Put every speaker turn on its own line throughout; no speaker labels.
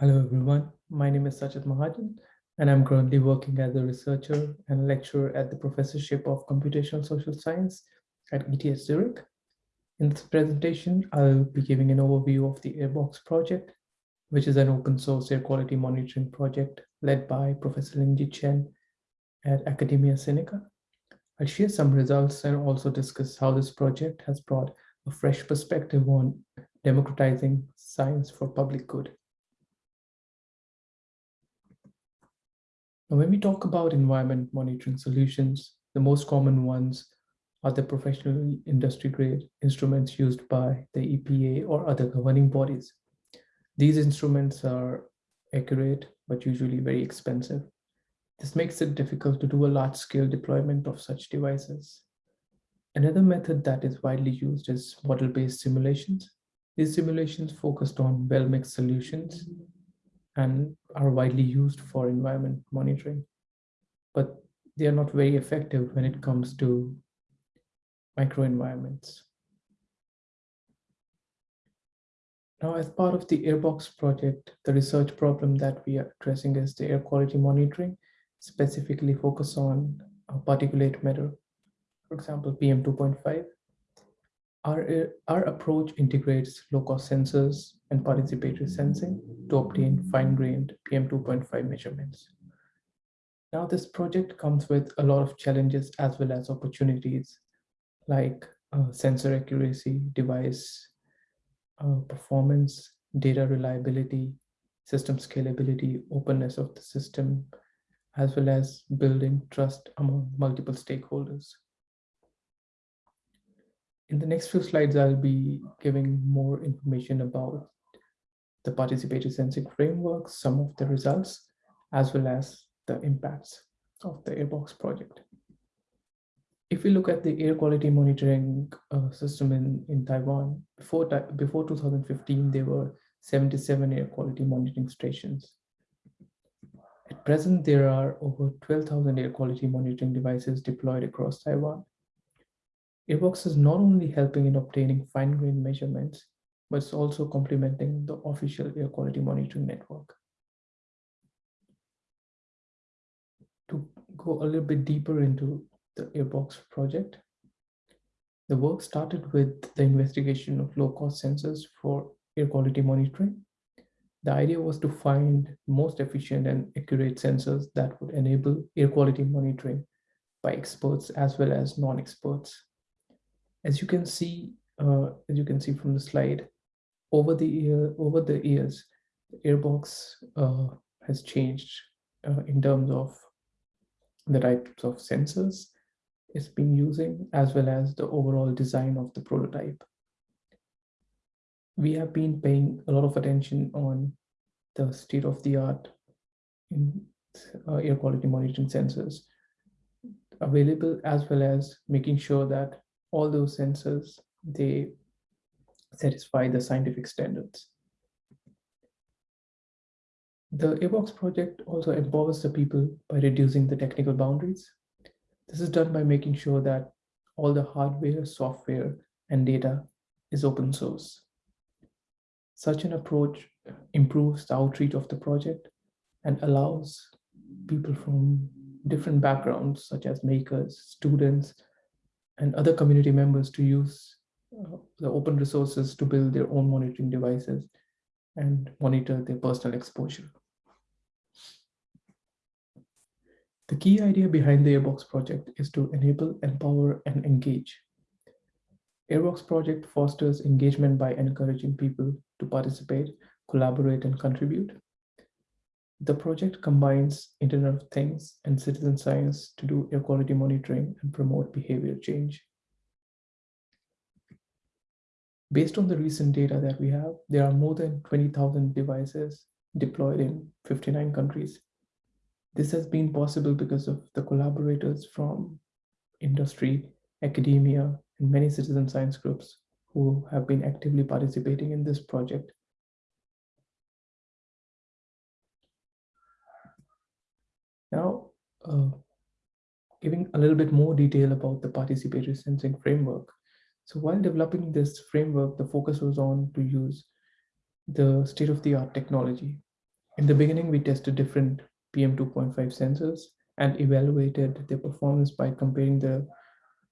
Hello everyone, my name is Sachit Mahajan and I'm currently working as a researcher and lecturer at the Professorship of Computational Social Science at ETH Zurich. In this presentation, I'll be giving an overview of the Airbox project, which is an open source air quality monitoring project led by Professor Ling-Jyh Chen at Academia Sinica. I'll share some results and also discuss how this project has brought a fresh perspective on democratizing science for public good. Now, when we talk about environment monitoring solutions, the most common ones are the professional industry grade instruments used by the EPA or other governing bodies. These instruments are accurate, but usually very expensive. This makes it difficult to do a large scale deployment of such devices. Another method that is widely used is model-based simulations. These simulations focused on well-mixed solutions and are widely used for environment monitoring, but they are not very effective when it comes to microenvironments. Now, as part of the Airbox project, the research problem that we are addressing is the air quality monitoring, specifically focus on particulate matter, for example, PM2.5. Our, our approach integrates low-cost sensors and participatory sensing to obtain fine-grained PM2.5 measurements. Now, this project comes with a lot of challenges as well as opportunities like uh, sensor accuracy, device uh, performance, data reliability, system scalability, openness of the system, as well as building trust among multiple stakeholders. In the next few slides, I'll be giving more information about the participatory sensing framework, some of the results, as well as the impacts of the Airbox project. If we look at the air quality monitoring uh, system in, in Taiwan, before, before 2015, there were 77 air quality monitoring stations. At present, there are over 12,000 air quality monitoring devices deployed across Taiwan. Airbox is not only helping in obtaining fine-grained measurements, but it's also complementing the official air quality monitoring network. To go a little bit deeper into the Airbox project, the work started with the investigation of low-cost sensors for air quality monitoring. The idea was to find most efficient and accurate sensors that would enable air quality monitoring by experts as well as non-experts. As you can see, uh, as you can see from the slide, over the year, over the years, the airbox uh, has changed uh, in terms of the types of sensors it's been using, as well as the overall design of the prototype. We have been paying a lot of attention on the state of the art in uh, air quality monitoring sensors available, as well as making sure that all those sensors, they satisfy the scientific standards. The Airbox project also empowers the people by reducing the technical boundaries. This is done by making sure that all the hardware, software, and data is open source. Such an approach improves the outreach of the project and allows people from different backgrounds, such as makers, students, and other community members to use uh, the open resources to build their own monitoring devices and monitor their personal exposure. The key idea behind the Airbox project is to enable, empower, and engage. Airbox project fosters engagement by encouraging people to participate, collaborate, and contribute. The project combines Internet of Things and citizen science to do air quality monitoring and promote behavior change. Based on the recent data that we have, there are more than 20,000 devices deployed in 59 countries. This has been possible because of the collaborators from industry, academia, and many citizen science groups who have been actively participating in this project Now, uh, giving a little bit more detail about the participatory sensing framework. So while developing this framework, the focus was on to use the state-of-the-art technology. In the beginning, we tested different PM2.5 sensors and evaluated their performance by comparing the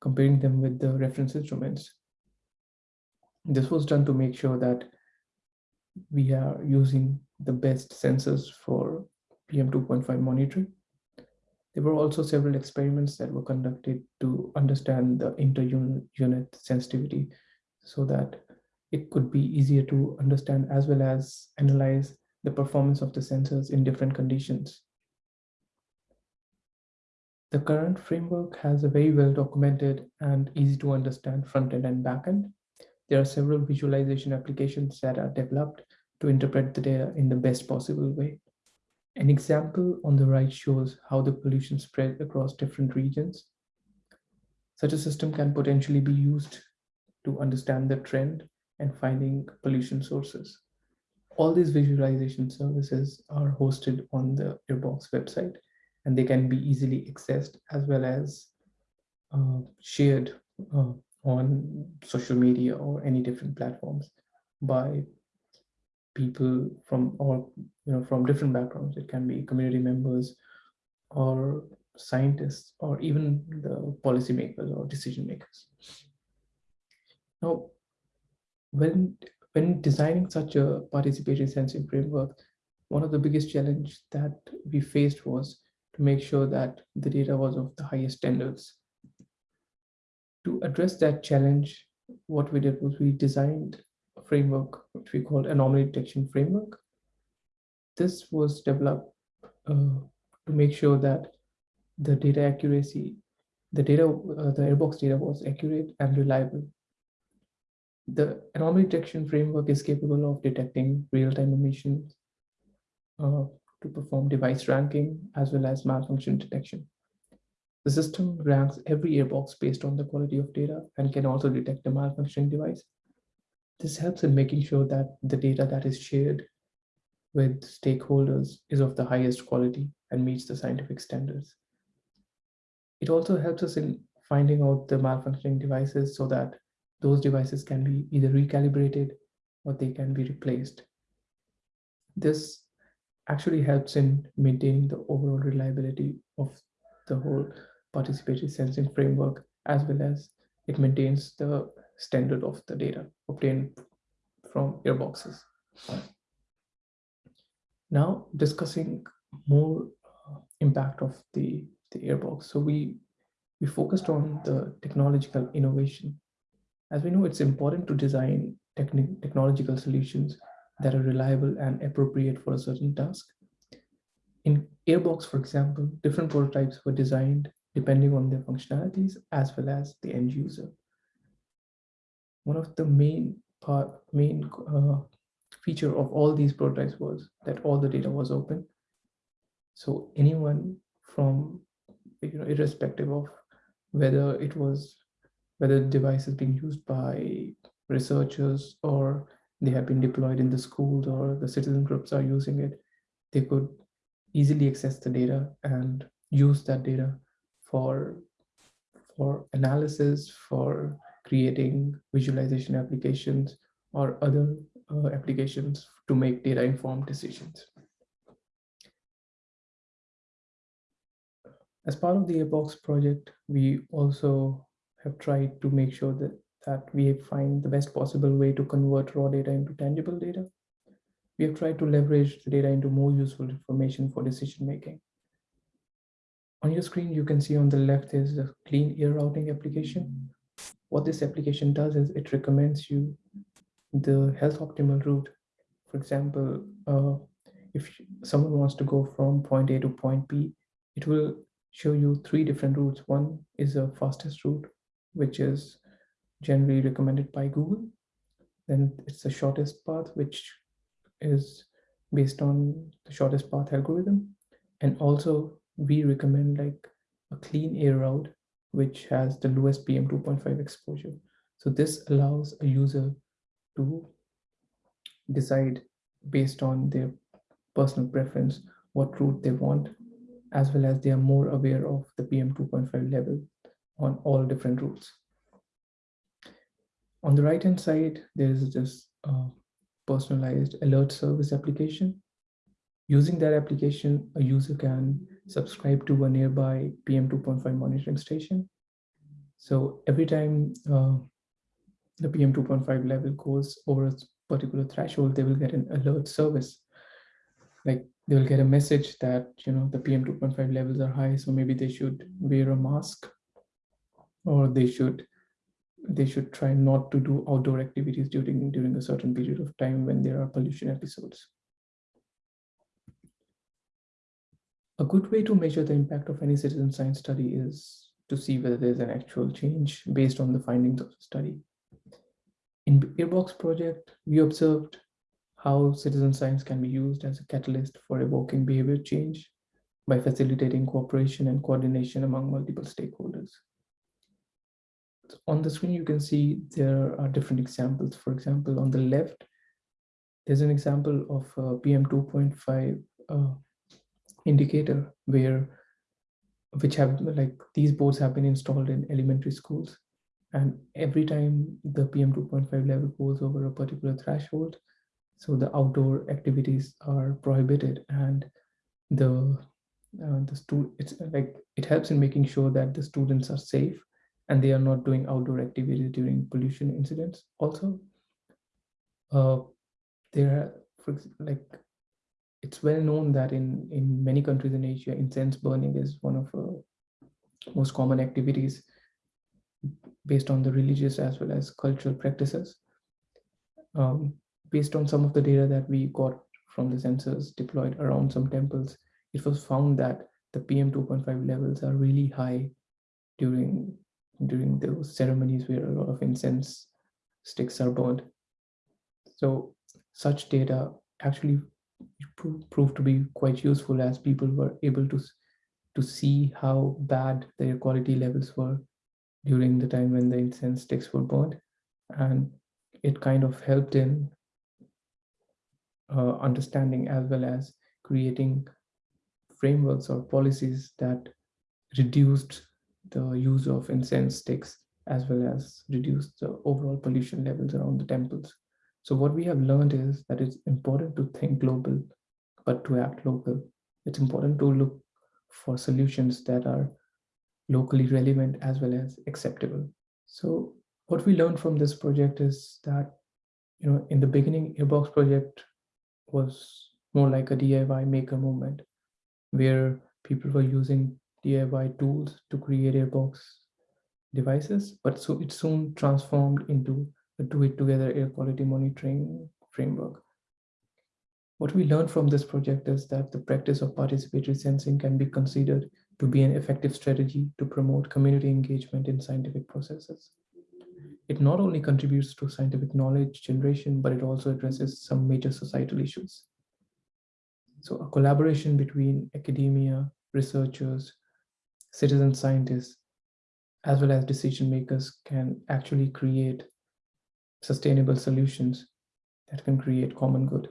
comparing them with the reference instruments. This was done to make sure that we are using the best sensors for PM2.5 monitoring. There were also several experiments that were conducted to understand the inter-unit sensitivity so that it could be easier to understand as well as analyze the performance of the sensors in different conditions. The current framework has a very well documented and easy to understand front end and back end. There are several visualization applications that are developed to interpret the data in the best possible way. An example on the right shows how the pollution spread across different regions. Such a system can potentially be used to understand the trend and finding pollution sources. All these visualization services are hosted on the Airbox website and they can be easily accessed as well as uh, shared uh, on social media or any different platforms by people from all you know from different backgrounds it can be community members or scientists or even the policymakers or decision makers now when when designing such a participatory sensing framework one of the biggest challenge that we faced was to make sure that the data was of the highest standards. To address that challenge, what we did was we designed framework, which we called anomaly detection framework. This was developed uh, to make sure that the data accuracy, the data, uh, the airbox data was accurate and reliable. The anomaly detection framework is capable of detecting real-time emissions, uh, to perform device ranking as well as malfunction detection. The system ranks every airbox based on the quality of data and can also detect a malfunctioning device. This helps in making sure that the data that is shared with stakeholders is of the highest quality and meets the scientific standards. It also helps us in finding out the malfunctioning devices so that those devices can be either recalibrated or they can be replaced. This actually helps in maintaining the overall reliability of the whole participatory sensing framework, as well as it maintains the standard of the data obtained from airboxes. Now discussing more uh, impact of the, the airbox. So we, we focused on the technological innovation. As we know, it's important to design technological solutions that are reliable and appropriate for a certain task. In Airbox, for example, different prototypes were designed depending on their functionalities as well as the end user. One of the main part, main uh, feature of all these prototypes was that all the data was open. So anyone from, you know, irrespective of whether it was, whether the device is being used by researchers or they have been deployed in the schools or the citizen groups are using it, they could easily access the data and use that data for, for analysis, for creating visualization applications or other uh, applications to make data informed decisions. As part of the Airbox project, we also have tried to make sure that that we find the best possible way to convert raw data into tangible data. We have tried to leverage the data into more useful information for decision making. On your screen, you can see on the left is the clean air routing application. What this application does is it recommends you the health optimal route. For example, uh, if someone wants to go from point A to point B, it will show you three different routes. One is the fastest route, which is generally recommended by Google. Then it's the shortest path, which is based on the shortest path algorithm. And also we recommend like a clean air route, which has the lowest PM 2.5 exposure. So this allows a user to decide based on their personal preference what route they want, as well as they are more aware of the PM 2.5 level on all different routes. On the right hand side, there is this uh, personalized alert service application. Using that application, a user can subscribe to a nearby PM2.5 monitoring station. So every time uh, the PM2.5 level goes over a particular threshold, they will get an alert service. Like they will get a message that, you know, the PM2.5 levels are high, so maybe they should wear a mask or they should they should try not to do outdoor activities during during a certain period of time when there are pollution episodes. A good way to measure the impact of any citizen science study is to see whether there's an actual change based on the findings of the study. In Airbox project, we observed how citizen science can be used as a catalyst for evoking behavior change by facilitating cooperation and coordination among multiple stakeholders. On the screen, you can see there are different examples. For example, on the left, there's an example of a PM2.5 uh, indicator where which have like these boards have been installed in elementary schools. And every time the PM 2.5 level goes over a particular threshold, so the outdoor activities are prohibited and the uh, the it's like it helps in making sure that the students are safe and they are not doing outdoor activities during pollution incidents. Also uh, there are for like it's well known that in in many countries in asia incense burning is one of the uh, most common activities based on the religious as well as cultural practices. Um, based on some of the data that we got from the sensors deployed around some temples, it was found that the PM 2.5 levels are really high during during those ceremonies where a lot of incense sticks are burned. So such data actually proved to be quite useful as people were able to to see how bad their quality levels were during the time when the incense sticks were burned. And it kind of helped in uh, understanding as well as creating frameworks or policies that reduced the use of incense sticks as well as reduced the overall pollution levels around the temples. So what we have learned is that it's important to think global, but to act local. It's important to look for solutions that are locally relevant as well as acceptable. So what we learned from this project is that, you know, in the beginning, Airbox project was more like a DIY maker movement where people were using DIY tools to create Airbox devices, but so it soon transformed into a do-it-together air quality monitoring framework. What we learned from this project is that the practice of participatory sensing can be considered to be an effective strategy to promote community engagement in scientific processes. It not only contributes to scientific knowledge generation, but it also addresses some major societal issues. So a collaboration between academia, researchers, citizen scientists, as well as decision makers can actually create sustainable solutions that can create common good.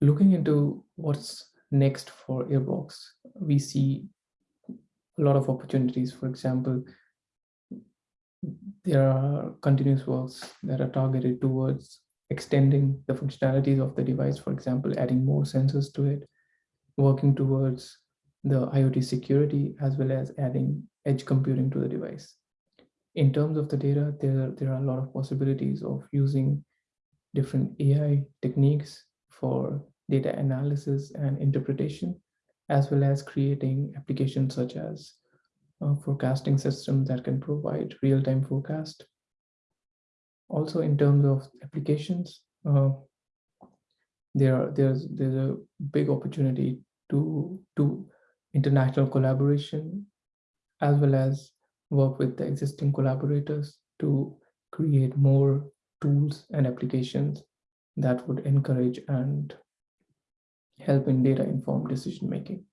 Looking into what's next for Airbox, we see a lot of opportunities. For example, there are continuous works that are targeted towards extending the functionalities of the device, for example, adding more sensors to it, working towards the IoT security, as well as adding edge computing to the device. In terms of the data, there, there are a lot of possibilities of using different AI techniques for data analysis and interpretation, as well as creating applications such as uh, forecasting systems that can provide real-time forecast. Also, in terms of applications, uh, there are, there's there's a big opportunity to to international collaboration, as well as work with the existing collaborators to create more tools and applications that would encourage and help in data informed decision making.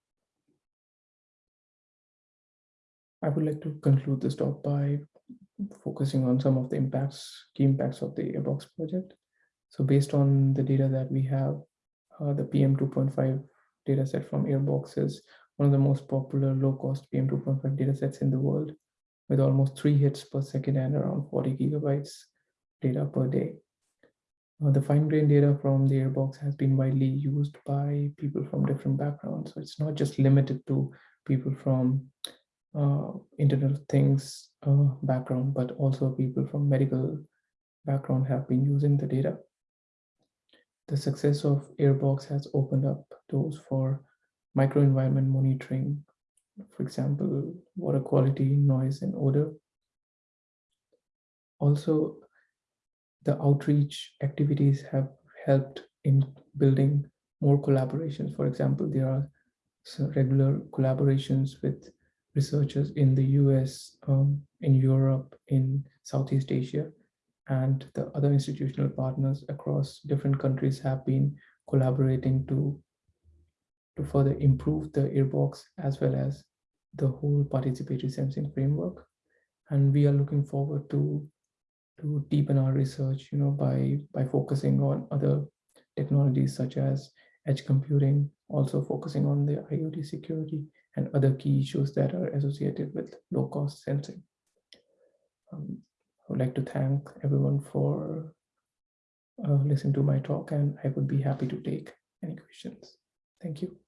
I would like to conclude this talk by focusing on some of the impacts, key impacts of the Airbox project. So based on the data that we have, uh, the PM2.5 dataset from Airbox is one of the most popular low-cost PM2.5 datasets in the world, with almost three hits per second and around 40 gigabytes data per day. Uh, the fine-grained data from the airbox has been widely used by people from different backgrounds. So it's not just limited to people from uh, Internet of Things uh, background, but also people from medical background have been using the data. The success of Airbox has opened up doors for microenvironment monitoring, for example, water quality, noise, and odor. Also, the outreach activities have helped in building more collaborations. For example, there are regular collaborations with researchers in the US, um, in Europe, in Southeast Asia, and the other institutional partners across different countries have been collaborating to, to further improve the airbox as well as the whole participatory sensing framework. And we are looking forward to, to deepen our research, you know, by, by focusing on other technologies such as edge computing, also focusing on the IoT security and other key issues that are associated with low cost sensing. Um, I would like to thank everyone for uh, listening to my talk and I would be happy to take any questions. Thank you.